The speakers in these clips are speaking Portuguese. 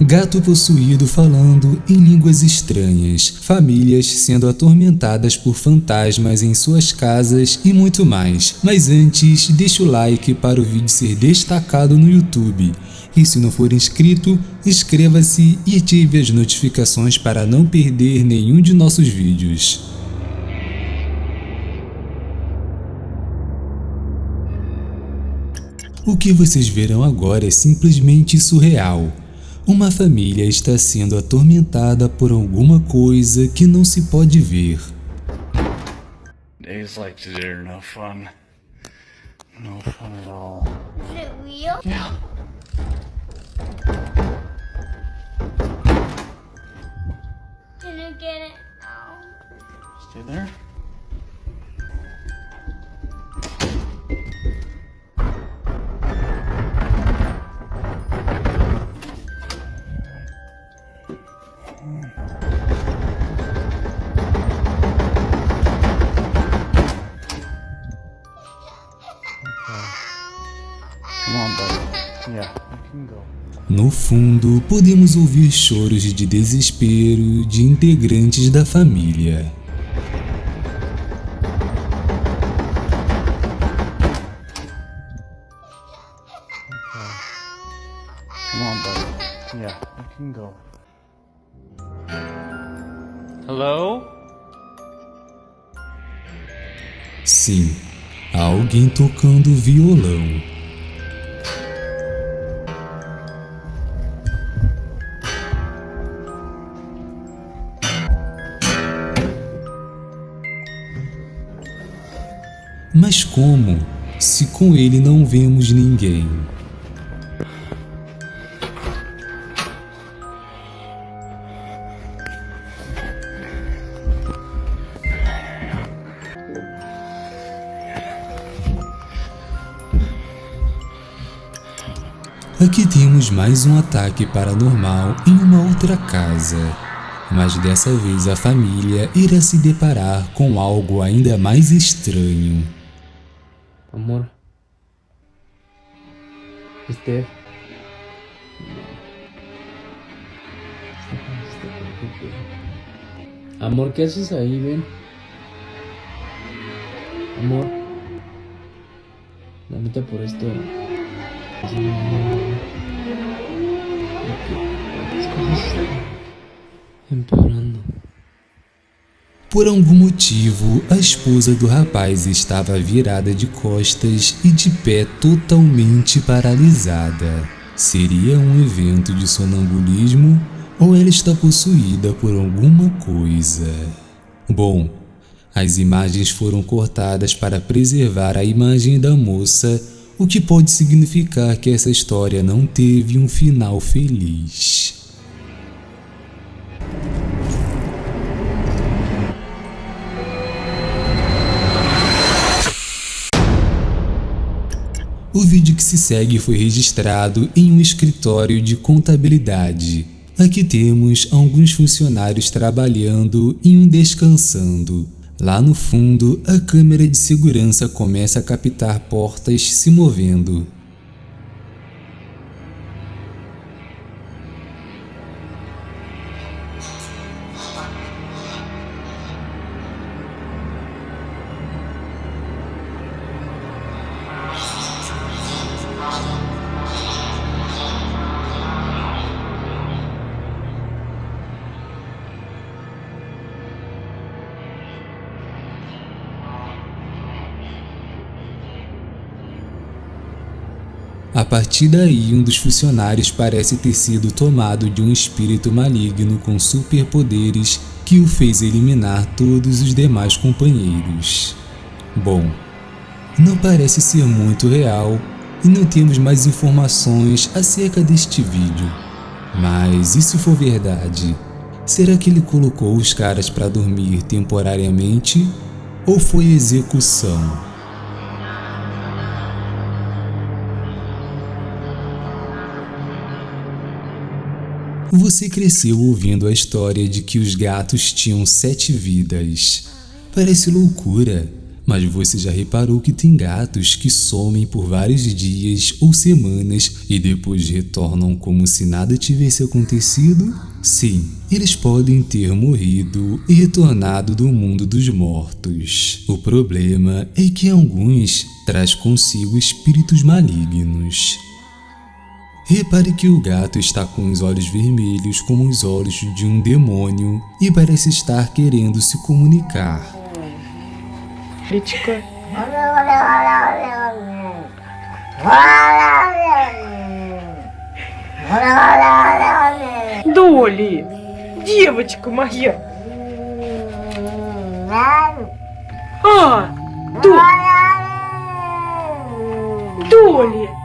gato possuído falando em línguas estranhas, famílias sendo atormentadas por fantasmas em suas casas e muito mais. Mas antes, deixa o like para o vídeo ser destacado no YouTube. E se não for inscrito, inscreva-se e ative as notificações para não perder nenhum de nossos vídeos. O que vocês verão agora é simplesmente surreal. Uma família está sendo atormentada por alguma coisa que não se pode ver. Days like today are no fun. No fun at all. Is it real? Yeah. Can you get it out? Stay there. No fundo, podemos ouvir choros de desespero de integrantes da família. Sim, há alguém tocando violão. Mas como, se com ele não vemos ninguém? Aqui temos mais um ataque paranormal em uma outra casa, mas dessa vez a família irá se deparar com algo ainda mais estranho. Amor. Esther. Amor, ¿qué haces ahí? Ven. Amor. La neta por esto. Empeorando. Por algum motivo, a esposa do rapaz estava virada de costas e de pé totalmente paralisada. Seria um evento de sonambulismo ou ela está possuída por alguma coisa? Bom, as imagens foram cortadas para preservar a imagem da moça, o que pode significar que essa história não teve um final feliz. O vídeo que se segue foi registrado em um escritório de contabilidade. Aqui temos alguns funcionários trabalhando e um descansando. Lá no fundo, a câmera de segurança começa a captar portas se movendo. A partir daí, um dos funcionários parece ter sido tomado de um espírito maligno com superpoderes que o fez eliminar todos os demais companheiros. Bom, não parece ser muito real e não temos mais informações acerca deste vídeo. Mas e se for verdade? Será que ele colocou os caras para dormir temporariamente ou foi execução? Você cresceu ouvindo a história de que os gatos tinham sete vidas. Parece loucura, Mas você já reparou que tem gatos que somem por vários dias ou semanas e depois retornam como se nada tivesse acontecido? Sim, eles podem ter morrido e retornado do mundo dos mortos. O problema é que alguns traz consigo espíritos malignos. Repare que o gato está com os olhos vermelhos como os olhos de um demônio e parece estar querendo se comunicar. Личка. Доли, девочка моя. А, До, Доли.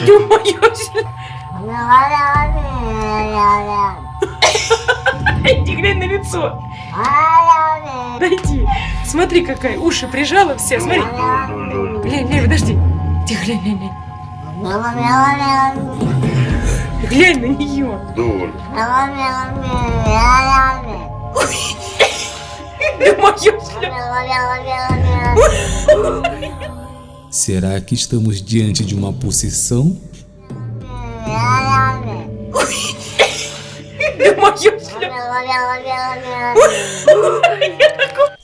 Ё-моё, Дайте, глянь на лицо. Дайте. Смотри, какая. Уши прижала все. Смотри. Глянь, глянь, подожди. Тихо, глянь, глянь, глянь. Глянь на нее. Да моё Será que estamos diante de uma possessão?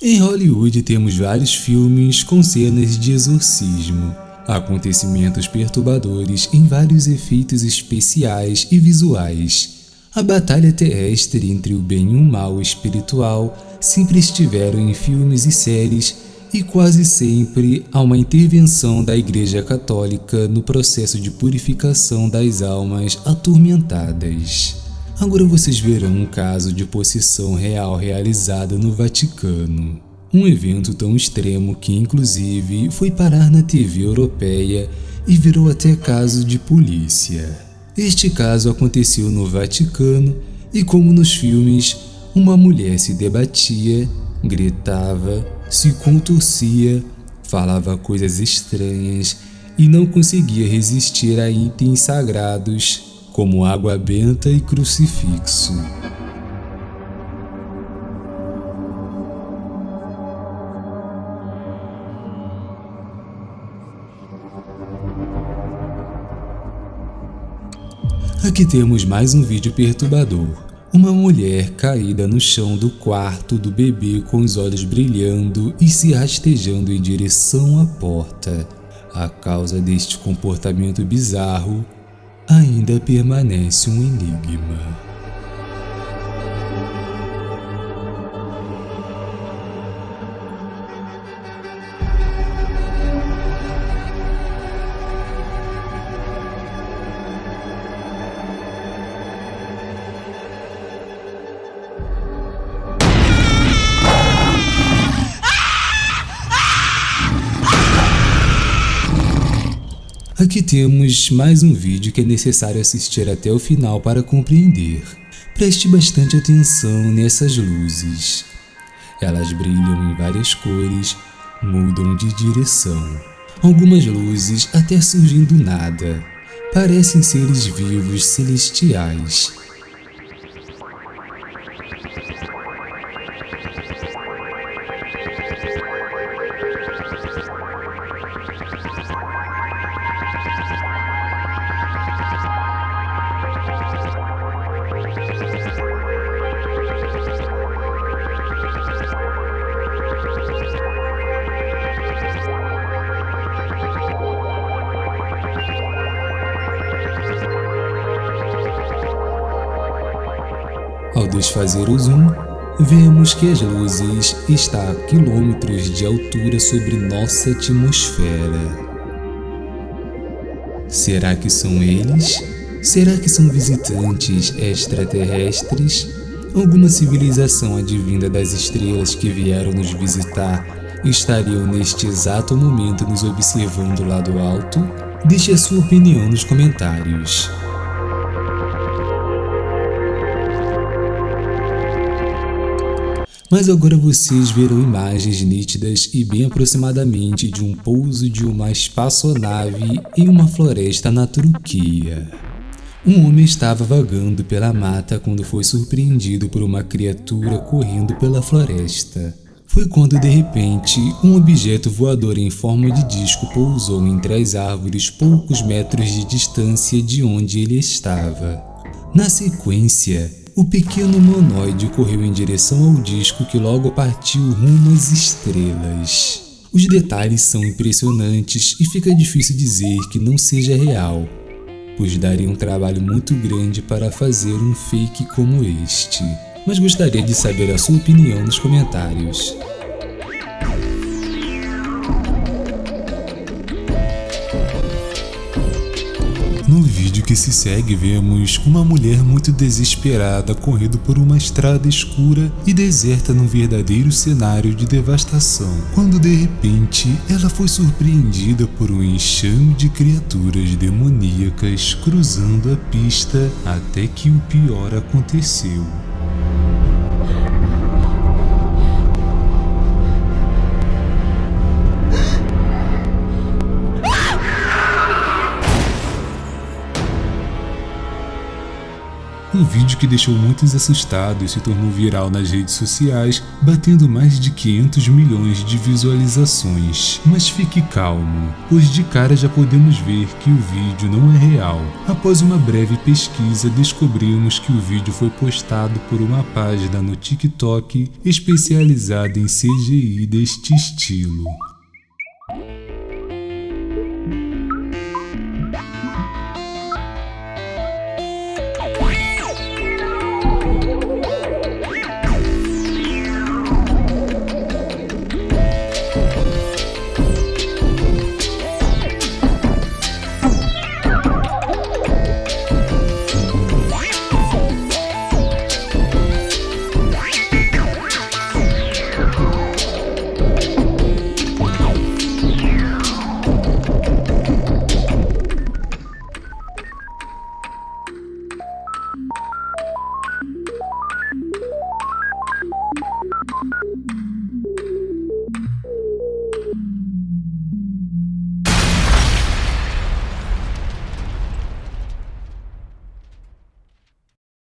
em Hollywood temos vários filmes com cenas de exorcismo, acontecimentos perturbadores em vários efeitos especiais e visuais. A batalha terrestre entre o bem e o mal espiritual sempre estiveram em filmes e séries e quase sempre há uma intervenção da Igreja Católica no processo de purificação das almas atormentadas. Agora vocês verão um caso de possessão real realizada no Vaticano. Um evento tão extremo que inclusive foi parar na TV europeia e virou até caso de polícia. Este caso aconteceu no Vaticano e como nos filmes, uma mulher se debatia, gritava, se contorcia, falava coisas estranhas e não conseguia resistir a itens sagrados como água benta e crucifixo. Aqui temos mais um vídeo perturbador. Uma mulher caída no chão do quarto do bebê com os olhos brilhando e se rastejando em direção à porta. A causa deste comportamento bizarro ainda permanece um enigma. Aqui temos mais um vídeo que é necessário assistir até o final para compreender. Preste bastante atenção nessas luzes. Elas brilham em várias cores, mudam de direção. Algumas luzes até surgem do nada. Parecem seres vivos celestiais. Ao desfazer o zoom, vemos que as luzes estão a quilômetros de altura sobre nossa atmosfera. Será que são eles? Será que são visitantes extraterrestres? Alguma civilização advinda das estrelas que vieram nos visitar estariam neste exato momento nos observando lá do alto? Deixe a sua opinião nos comentários. Mas agora vocês verão imagens nítidas e bem aproximadamente de um pouso de uma espaçonave em uma floresta na Turquia. Um homem estava vagando pela mata quando foi surpreendido por uma criatura correndo pela floresta. Foi quando de repente um objeto voador em forma de disco pousou entre as árvores poucos metros de distância de onde ele estava. Na sequência, o pequeno humanoide correu em direção ao disco que logo partiu rumo às estrelas. Os detalhes são impressionantes e fica difícil dizer que não seja real, pois daria um trabalho muito grande para fazer um fake como este. Mas gostaria de saber a sua opinião nos comentários. Vídeo que se segue, vemos uma mulher muito desesperada correndo por uma estrada escura e deserta num verdadeiro cenário de devastação, quando de repente ela foi surpreendida por um enxame de criaturas demoníacas cruzando a pista até que o pior aconteceu. Um vídeo que deixou muitos assustados e se tornou viral nas redes sociais, batendo mais de 500 milhões de visualizações. Mas fique calmo, pois de cara já podemos ver que o vídeo não é real. Após uma breve pesquisa, descobrimos que o vídeo foi postado por uma página no TikTok especializada em CGI deste estilo.